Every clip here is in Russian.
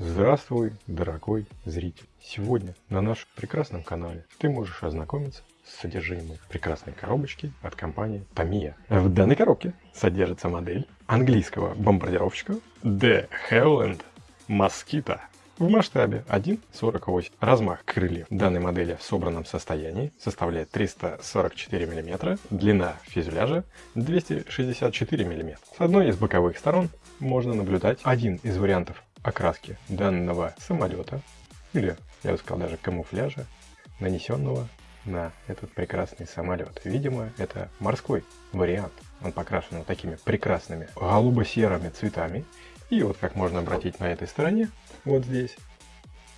Здравствуй, дорогой зритель! Сегодня на нашем прекрасном канале ты можешь ознакомиться с содержимым прекрасной коробочки от компании Tamiya. В данной коробке содержится модель английского бомбардировщика The Howland Mosquito в масштабе 1,48. Размах крыльев данной модели в собранном состоянии составляет 344 мм, длина фюзеляжа 264 мм. С одной из боковых сторон можно наблюдать один из вариантов окраски данного самолета, или, я бы сказал, даже камуфляжа, нанесенного на этот прекрасный самолет. Видимо, это морской вариант. Он покрашен вот такими прекрасными голубо-серыми цветами. И вот как можно обратить на этой стороне, вот здесь,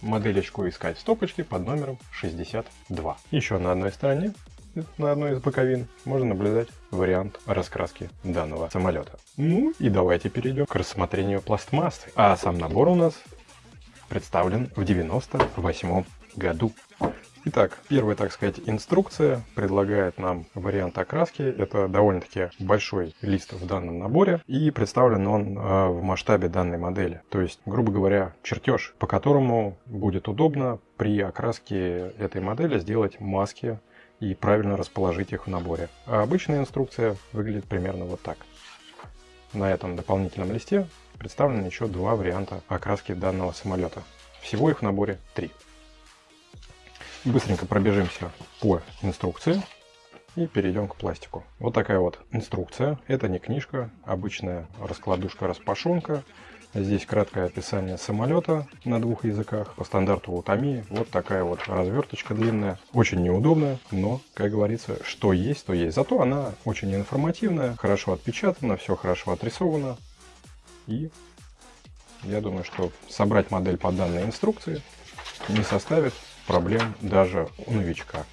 моделечку искать в стопочке под номером 62. Еще на одной стороне на одной из боковин можно наблюдать вариант раскраски данного самолета. Ну и давайте перейдем к рассмотрению пластмассы. А сам набор у нас представлен в 98 году. Итак, первая, так сказать, инструкция предлагает нам вариант окраски. Это довольно-таки большой лист в данном наборе, и представлен он э, в масштабе данной модели. То есть, грубо говоря, чертеж, по которому будет удобно при окраске этой модели сделать маски и правильно расположить их в наборе. А обычная инструкция выглядит примерно вот так. На этом дополнительном листе представлены еще два варианта окраски данного самолета. Всего их в наборе три. Быстренько пробежимся по инструкции и перейдем к пластику. Вот такая вот инструкция. Это не книжка, обычная раскладушка-распашонка Здесь краткое описание самолета на двух языках. По стандарту Утами вот такая вот разверточка длинная. Очень неудобная, но, как говорится, что есть, то есть. Зато она очень информативная, хорошо отпечатана, все хорошо отрисовано. И я думаю, что собрать модель по данной инструкции не составит проблем даже у новичка.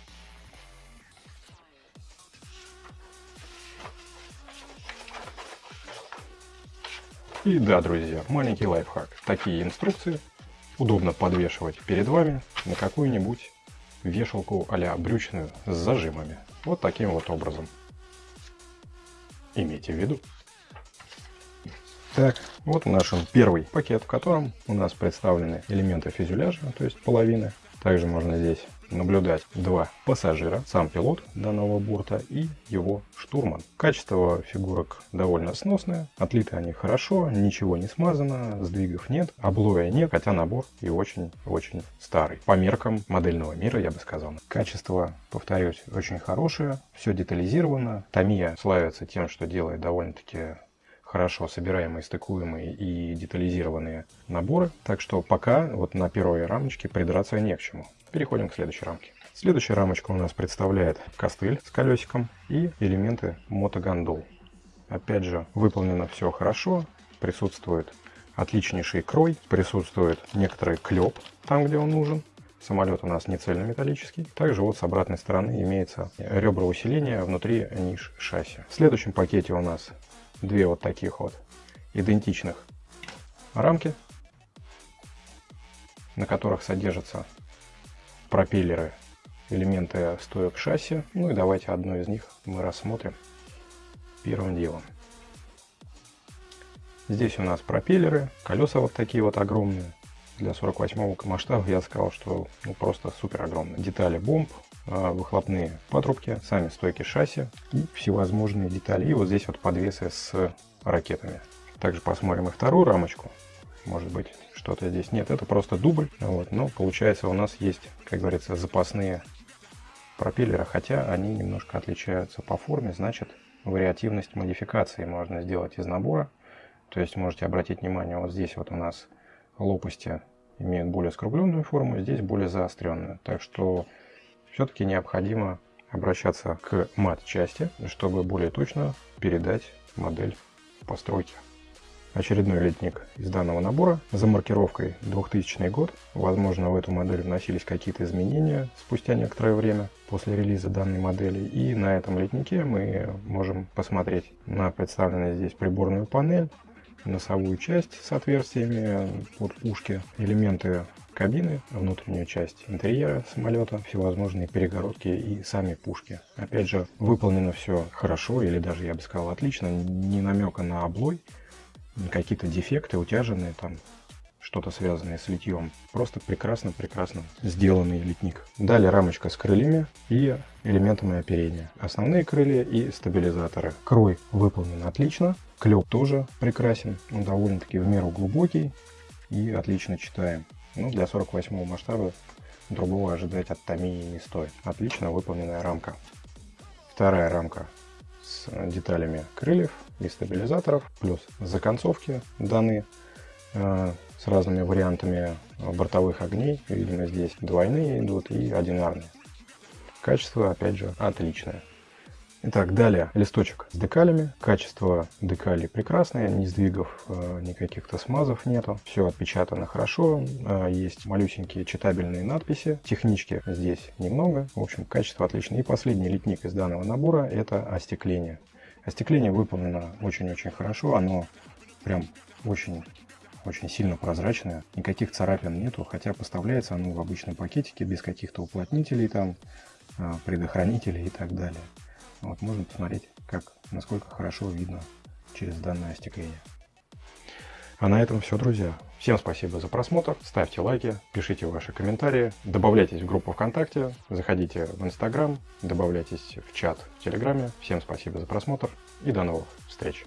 И да, друзья, маленький лайфхак. Такие инструкции удобно подвешивать перед вами на какую-нибудь вешалку а брючную с зажимами. Вот таким вот образом. Имейте в виду. Так, вот наш первый пакет, в котором у нас представлены элементы фюзеляжа, то есть половины. Также можно здесь наблюдать два пассажира, сам пилот данного борта и его штурман. Качество фигурок довольно сносное, отлиты они хорошо, ничего не смазано, сдвигов нет, облоя нет, хотя набор и очень-очень старый. По меркам модельного мира, я бы сказал. Качество, повторюсь, очень хорошее, все детализировано. Тamiya славится тем, что делает довольно-таки хорошо собираемые, стыкуемые и детализированные наборы. Так что пока вот на первой рамочке придраться не к чему. Переходим к следующей рамке. Следующая рамочка у нас представляет костыль с колесиком и элементы мотогондол. Опять же, выполнено все хорошо, присутствует отличнейший крой, присутствует некоторый клеп там, где он нужен. Самолет у нас не цельнометаллический. Также вот с обратной стороны имеется ребра усиления внутри ниш шасси. В следующем пакете у нас две вот таких вот идентичных рамки, на которых содержатся пропеллеры, элементы стоек шасси. Ну и давайте одну из них мы рассмотрим первым делом. Здесь у нас пропеллеры, колеса вот такие вот огромные. Для 48 масштаба я сказал, что ну, просто супер огромные. Детали бомб, выхлопные патрубки, сами стойки шасси и всевозможные детали. И вот здесь вот подвесы с ракетами. Также посмотрим и вторую рамочку. Может быть, что-то здесь нет. Это просто дубль. Вот. Но получается у нас есть, как говорится, запасные пропеллеры. Хотя они немножко отличаются по форме. Значит, вариативность модификации можно сделать из набора. То есть можете обратить внимание, вот здесь вот у нас лопасти имеют более скругленную форму, здесь более заостренную. Так что все-таки необходимо обращаться к мат-части, чтобы более точно передать модель постройки. Очередной летник из данного набора за маркировкой 2000 год. Возможно, в эту модель вносились какие-то изменения спустя некоторое время после релиза данной модели. И на этом летнике мы можем посмотреть на представленную здесь приборную панель, носовую часть с отверстиями под пушки, элементы кабины, внутреннюю часть интерьера самолета, всевозможные перегородки и сами пушки. Опять же, выполнено все хорошо, или даже, я бы сказал, отлично, ни намека на облой, какие-то дефекты, утяженные там что-то связанное с литьем. Просто прекрасно-прекрасно сделанный литник. Далее рамочка с крыльями и элементами оперения. Основные крылья и стабилизаторы. Крой выполнен отлично. Клеп тоже прекрасен. Он довольно-таки в меру глубокий и отлично читаем. Ну, для 48 масштаба другого ожидать от Томии не стоит. Отлично выполненная рамка. Вторая рамка с деталями крыльев и стабилизаторов, плюс законцовки даны э, с разными вариантами бортовых огней. Видимо, здесь двойные идут и одинарные. Качество, опять же, отличное. Итак, далее листочек с декалями. Качество декалей прекрасное, ни сдвигов, э, ни каких-то смазов нету. Все отпечатано хорошо. Э, есть малюсенькие читабельные надписи. Технички здесь немного. В общем, качество отличное. И последний литник из данного набора это остекление. Остекление выполнено очень-очень хорошо. Оно прям очень очень сильно прозрачное, никаких царапин нету, хотя поставляется оно в обычном пакетике без каких-то уплотнителей там, э, предохранителей и так далее. Вот можно посмотреть, как, насколько хорошо видно через данное остекление. А на этом все, друзья. Всем спасибо за просмотр, ставьте лайки, пишите ваши комментарии, добавляйтесь в группу ВКонтакте, заходите в Инстаграм, добавляйтесь в чат в Телеграме. Всем спасибо за просмотр и до новых встреч!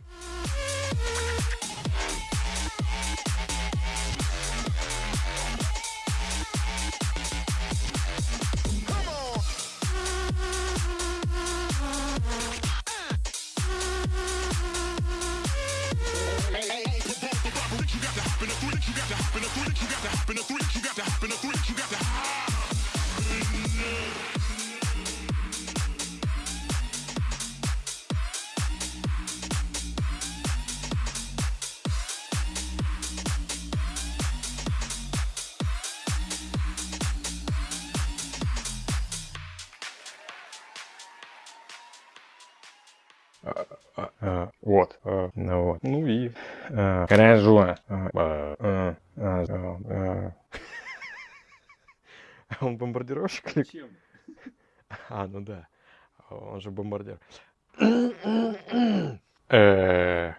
Вот. Ну вот. Ну и... Хорошо. Он бомбардировщик или... Чем? А, ну да. Он же бомбардир. Э,